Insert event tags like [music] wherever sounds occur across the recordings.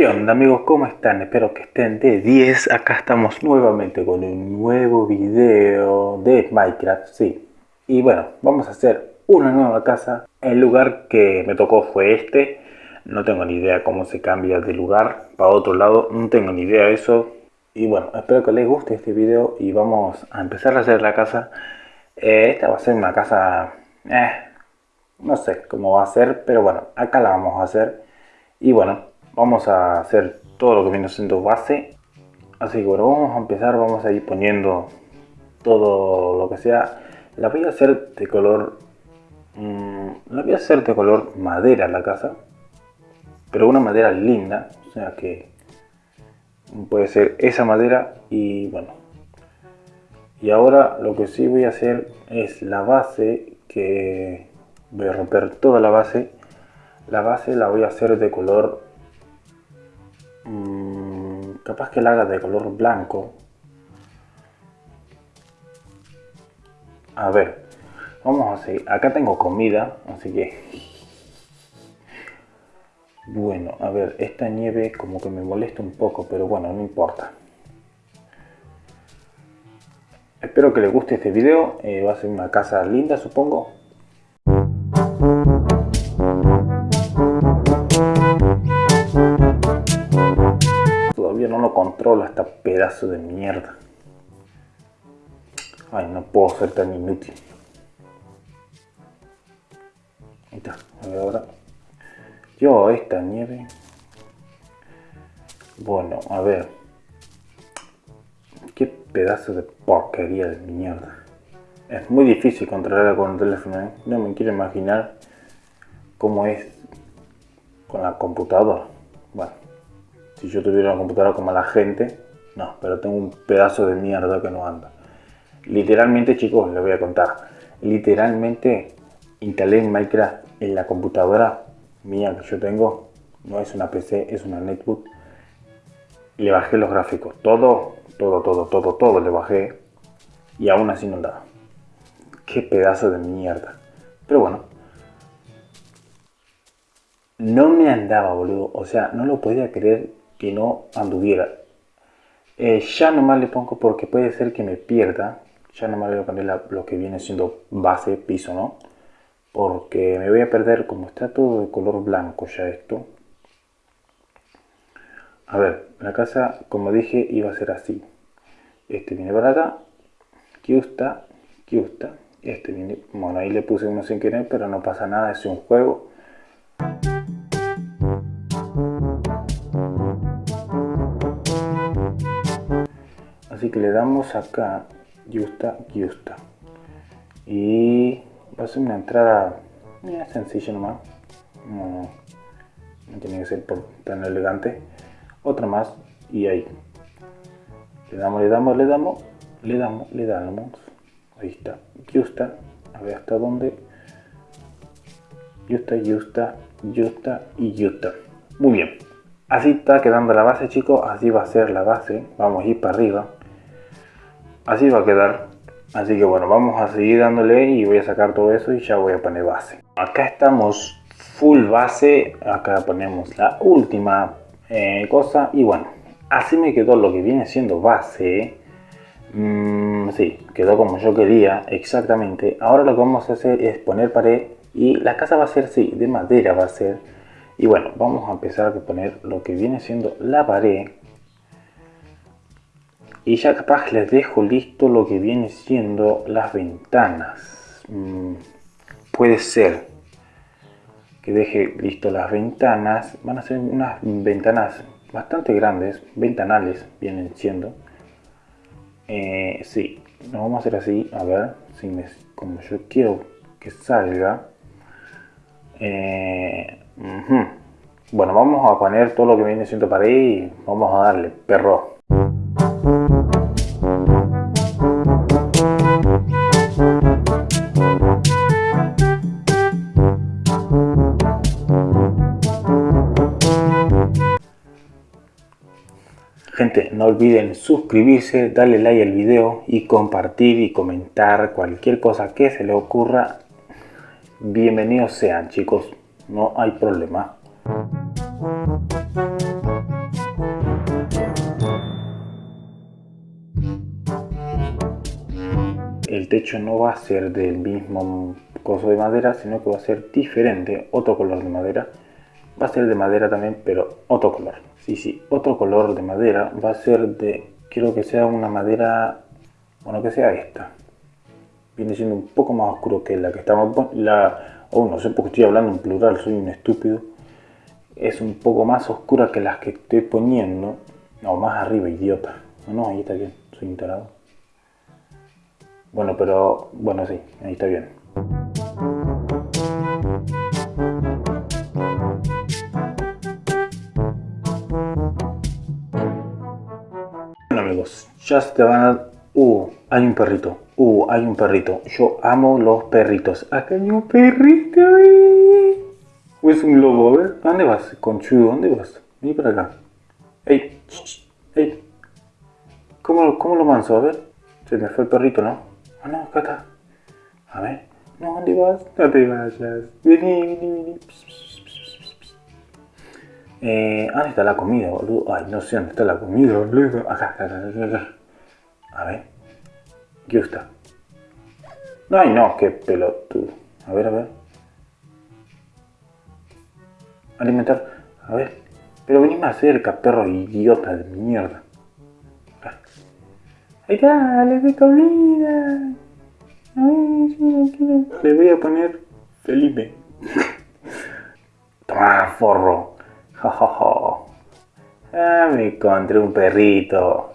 ¿Qué amigos? ¿Cómo están? Espero que estén de 10. Acá estamos nuevamente con un nuevo video de Minecraft, sí. Y bueno, vamos a hacer una nueva casa. El lugar que me tocó fue este. No tengo ni idea cómo se cambia de lugar para otro lado. No tengo ni idea de eso. Y bueno, espero que les guste este video y vamos a empezar a hacer la casa. Eh, esta va a ser una casa... Eh, no sé cómo va a ser, pero bueno, acá la vamos a hacer. Y bueno, vamos a hacer todo lo que viene siendo base. Así que bueno vamos a empezar vamos a ir poniendo todo lo que sea. La voy a hacer de color mmm, la voy a hacer de color madera la casa pero una madera linda o sea que puede ser esa madera y bueno. Y ahora lo que sí voy a hacer es la base que voy a romper toda la base. La base la voy a hacer de color Mm, capaz que la haga de color blanco. A ver vamos a seguir. Acá tengo comida así que. Bueno a ver esta nieve como que me molesta un poco pero bueno no importa. Espero que les guste este video. Eh, va a ser una casa linda supongo controla esta pedazo de mierda. Ay, no puedo ser tan inútil. Ahí está. A ver ahora. Yo, esta nieve. Bueno, a ver. Qué pedazo de porquería de mierda. Es muy difícil controlarla con el teléfono. ¿eh? No me quiero imaginar cómo es con la computadora. Bueno si yo tuviera una computadora como la gente, no, pero tengo un pedazo de mierda que no anda. Literalmente, chicos, les voy a contar. Literalmente instalé Minecraft en la computadora mía que yo tengo. No es una PC, es una netbook. Le bajé los gráficos. Todo, todo, todo, todo, todo le bajé. Y aún así no andaba. Qué pedazo de mierda. Pero bueno. No me andaba, boludo. O sea, no lo podía creer que no anduviera. Eh, ya nomás le pongo porque puede ser que me pierda. Ya nomás le voy a poner lo que viene siendo base, piso, ¿no? Porque me voy a perder, como está todo de color blanco ya esto. A ver, la casa, como dije, iba a ser así. Este viene para acá. Aquí está. Este viene, bueno, ahí le puse uno sin querer, pero no pasa nada, es un juego. Así que le damos acá justa justa y va a ser una entrada eh, sencilla nomás. No, tiene que ser tan elegante. Otra más y ahí. Le damos le damos le damos le damos le damos. Ahí está. Justa a ver hasta dónde. Justa justa justa y justa muy bien. Así está quedando la base chicos. Así va a ser la base. Vamos a ir para arriba así va a quedar. Así que bueno vamos a seguir dándole y voy a sacar todo eso y ya voy a poner base. Acá estamos full base. Acá ponemos la última eh, cosa. Y bueno así me quedó lo que viene siendo base. Mm, sí quedó como yo quería exactamente. Ahora lo que vamos a hacer es poner pared y la casa va a ser sí de madera va a ser. Y bueno vamos a empezar a poner lo que viene siendo la pared y ya capaz les dejo listo lo que viene siendo las ventanas. Mm, puede ser que deje listo las ventanas. Van a ser unas ventanas bastante grandes ventanales vienen siendo. Eh, sí lo vamos a hacer así a ver si me, como yo quiero que salga. Eh, bueno vamos a poner todo lo que viene siendo ahí y vamos a darle perro Gente, no olviden suscribirse, darle like al video y compartir y comentar cualquier cosa que se les ocurra. Bienvenidos sean chicos, no hay problema. El techo no va a ser del mismo coso de madera, sino que va a ser diferente, otro color de madera. Va a ser de madera también, pero otro color. Sí, sí, otro color de madera va a ser de, quiero que sea una madera, bueno, que sea esta. Viene siendo un poco más oscuro que la que estamos, la, oh, no sé por qué estoy hablando en plural, soy un estúpido. Es un poco más oscura que las que estoy poniendo, no, más arriba, idiota. No, ahí está bien, soy instalado. Bueno, pero, bueno, sí, ahí está bien. Amigos, ya se te van a... Uh, hay un perrito. Uh, hay un perrito. Yo amo los perritos. Acá hay un perrito. ¿O es un lobo? A ver, dónde vas, conchudo? ¿Dónde vas? Vení para acá. Ey, ey. ¿Cómo, ¿Cómo lo manso? A ver. Se me fue el perrito, ¿no? Ah, no, acá está. A ver. No, ¿dónde vas? No te vayas. Vení, vení, vení. Eh, ¿Dónde está la comida, boludo? Ay, no sé dónde está la comida, boludo. Acá, acá, acá. A ver. ¿Qué está? Ay, no, qué pelotudo. A ver, a ver. Alimentar. A ver. Pero vení más cerca, perro idiota de mierda. Ahí está, le doy comida. Le voy a poner Felipe. [laughs] Toma, forro. Ja, Ah, me encontré un perrito.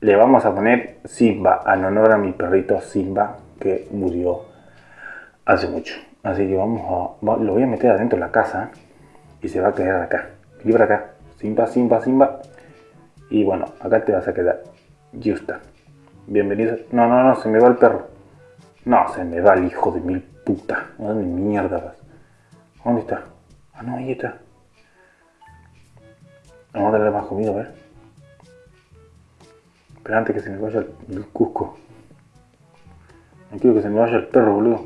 Le vamos a poner Simba, en honor a mi perrito Simba, que murió hace mucho. Así que vamos a... Lo voy a meter adentro de la casa y se va a quedar acá. Libra acá. Simba, Simba, Simba. Y bueno, acá te vas a quedar. Justa. Bienvenido. No, no, no, se me va el perro. No, se me va el hijo de mil puta. ¿Dónde mierda vas? ¿Dónde está? Ah, no, ahí está. Vamos a darle más comida, a ver. Pero antes que se me vaya el, Cusco. No quiero que se me vaya el perro, boludo.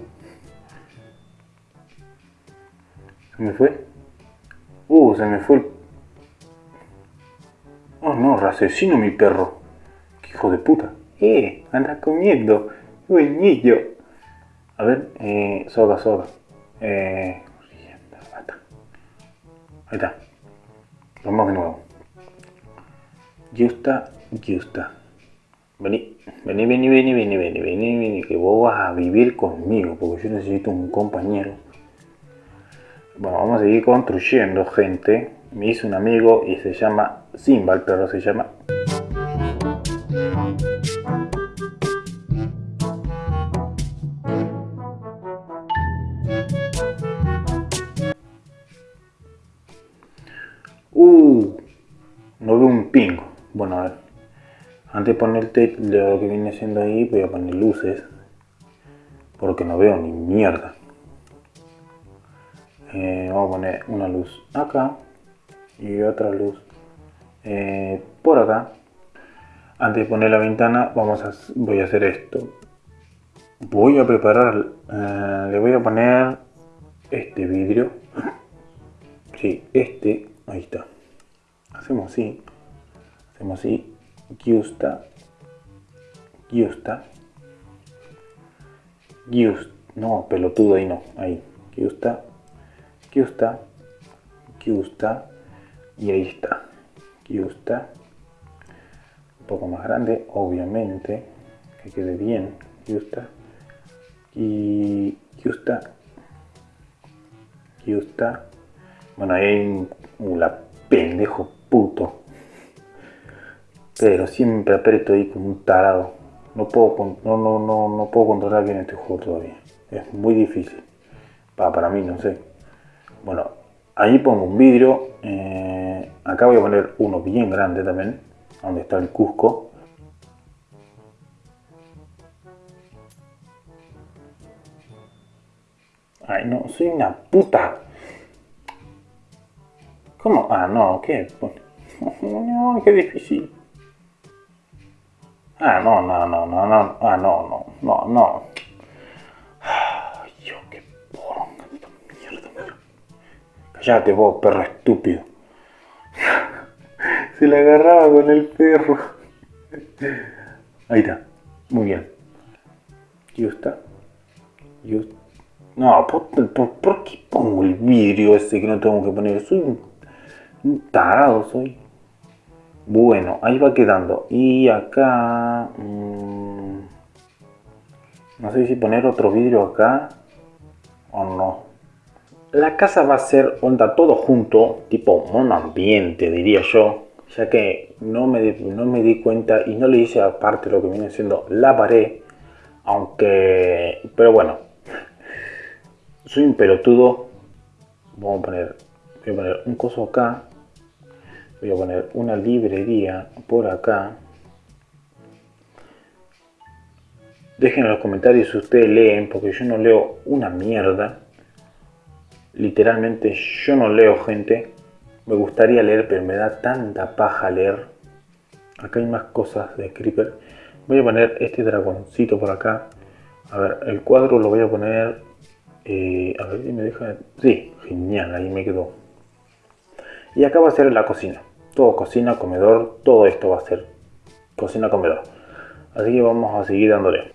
¿Se me fue? Uh, se me fue el... Oh no, raciocino mi perro. Qué hijo de puta. Eh, anda comiendo. niño. A ver, eh, soga, soga. Eh, ahí está. Vamos de nuevo. Justa, justa. Vení, vení, vení, vení, vení, vení, vení, vení, que vos vas a vivir conmigo, porque yo necesito un compañero. Bueno, vamos a seguir construyendo, gente. Me hizo un amigo y se llama Simba, el perro se llama. Antes de poner lo que viene siendo ahí, voy a poner luces. Porque no veo ni mierda. Eh, vamos a poner una luz acá. Y otra luz eh, por acá. Antes de poner la ventana, vamos a, voy a hacer esto. Voy a preparar, eh, le voy a poner este vidrio. Sí, este Ahí está. Hacemos así. Hacemos así. Giusta. Giusta. Giusta. No, pelotudo ahí no. Ahí. Giusta. Giusta. Giusta. Y ahí está. Giusta. Un poco más grande, obviamente. Que quede bien. Giusta. Y Giusta. Giusta. Bueno, ahí hay un, la pendejo puto. Pero siempre aprieto ahí como un tarado. No puedo, no, no, no, no puedo controlar bien este juego todavía. Es muy difícil. Para, para mí, no sé. Bueno, ahí pongo un vidrio. Eh, acá voy a poner uno bien grande también. Donde está el Cusco. Ay, no, soy una puta. ¿Cómo? Ah, no, ¿qué? [laughs] No, qué difícil. Ah, no, no, no, no, no. Ah, no, no, no, no. Ay, yo, qué poronga esta mierda, mierda. Cállate vos, perro estúpido. Se la agarraba con el perro. Ahí está. Muy bien. Justa. No, ¿por, qué pongo el vidrio ese que no tengo que poner? Soy un, tarado, soy. Bueno, ahí va quedando. Y acá... Mm, no sé si poner otro vidrio acá o no. La casa va a ser onda todo junto, tipo un ambiente diría yo, ya que no me, no me di cuenta y no le hice aparte lo que viene siendo la pared, aunque, pero bueno, [laughs] soy un pelotudo, vamos a poner, voy a poner un coso acá, voy a poner una librería por acá, Dejen en los comentarios si ustedes leen, porque yo no leo una mierda. Literalmente yo no leo gente. Me gustaría leer, pero me da tanta paja leer. Acá hay más cosas de Creeper. Voy a poner este dragoncito por acá. A ver, el cuadro lo voy a poner... Eh, a ver si me deja... Sí, genial, ahí me quedó. Y acá va a ser la cocina. Cocina, comedor, todo esto va a ser cocina, comedor. Así que vamos a seguir dándole.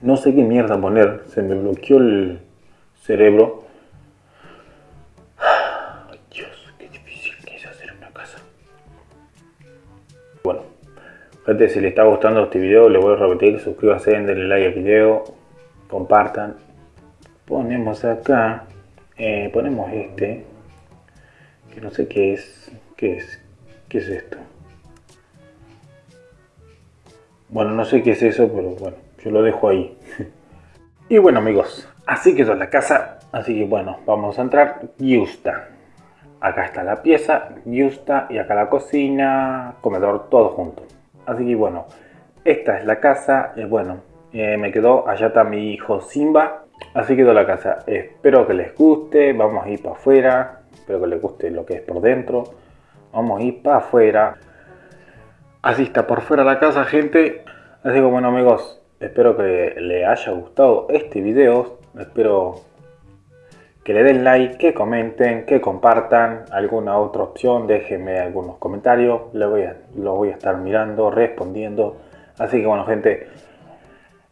No sé qué mierda poner, se me bloqueó el cerebro. Ay, Dios, qué difícil que es hacer una casa. Bueno, gente, si les está gustando este video, les voy a repetir, suscríbanse, denle like al video, compartan. Ponemos acá, eh, ponemos este, que no sé qué es, qué es, qué es esto. Bueno, no sé qué es eso, pero bueno yo lo dejo ahí. [laughs] y bueno amigos, así quedó la casa. Así que bueno, vamos a entrar. Justa. Acá está la pieza, Justa, y acá la cocina, comedor, todo junto. Así que bueno, esta es la casa. bueno, eh, me quedó, allá está mi hijo Simba. Así quedó la casa. Espero que les guste. Vamos a ir para afuera. Espero que les guste lo que es por dentro. Vamos a ir para afuera. Así está por fuera la casa, gente. Así que bueno amigos, Espero que le haya gustado este video. Espero que le den like, que comenten, que compartan alguna otra opción. Déjenme algunos comentarios. Le voy a, lo voy a estar mirando, respondiendo. Así que bueno gente,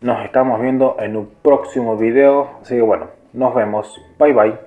nos estamos viendo en un próximo video. Así que bueno, nos vemos. Bye bye.